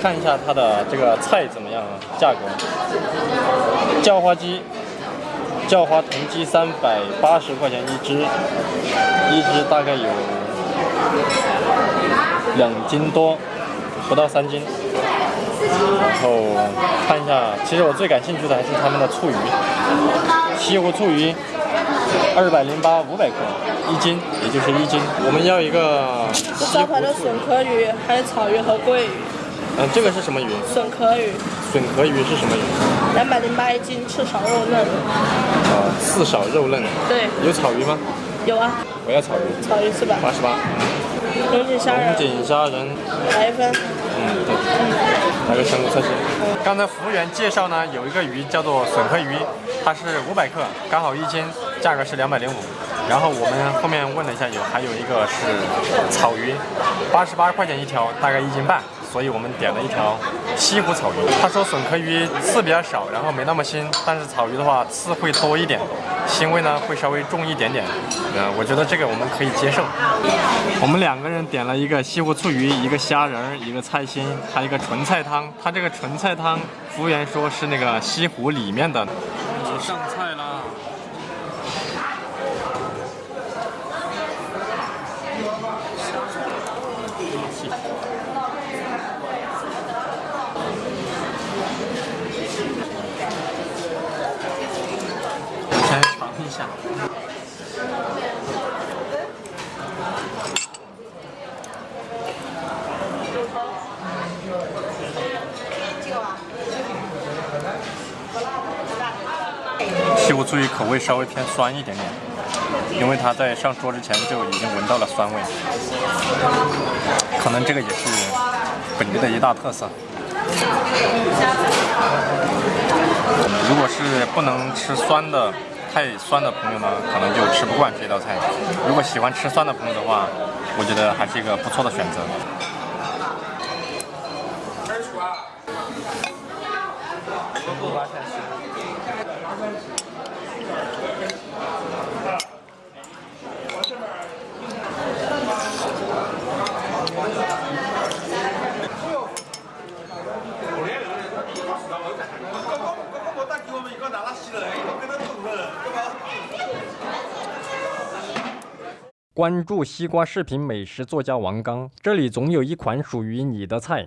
看一下它的这个菜怎么样啊？价格，叫花鸡，叫花豚鸡三百八十块钱一只，一只大概有两斤多，不到三斤。然后看一下，其实我最感兴趣的还是他们的醋鱼，西湖醋鱼，二百零八，五百克一斤，也就是一斤。我们要一个西湖醋笋壳鱼，还有草鱼和桂鱼。嗯，这个是什么鱼？笋壳鱼。笋壳鱼是什么鱼？两百零八一斤，刺少肉嫩。呃，刺少肉嫩。对。有草鱼吗？有啊。我要草鱼。草鱼是吧？八十八。龙井虾仁。龙井虾仁。来一份。嗯，对。来个香菇菜心。刚才服务员介绍呢，有一个鱼叫做笋壳鱼，它是五百克，刚好一斤，价格是两百零五。然后我们后面问了一下，有还有一个是草鱼，八十八块钱一条，大概一斤半。所以我们点了一条西湖草鱼。他说笋壳鱼刺比较少，然后没那么腥，但是草鱼的话刺会多一点，腥味呢会稍微重一点点。呃，我觉得这个我们可以接受。我们两个人点了一个西湖醋鱼，一个虾仁，一个菜心，还有一个纯菜汤。他这个纯菜汤，服务员说是那个西湖里面的。上菜啦！西湖醋鱼口味稍微偏酸一点点，因为它在上桌之前就已经闻到了酸味，可能这个也是本地的一大特色。如果是不能吃酸的。太酸的朋友呢，可能就吃不惯这道菜。如果喜欢吃酸的朋友的话，我觉得还是一个不错的选择。关注西瓜视频美食作家王刚，这里总有一款属于你的菜。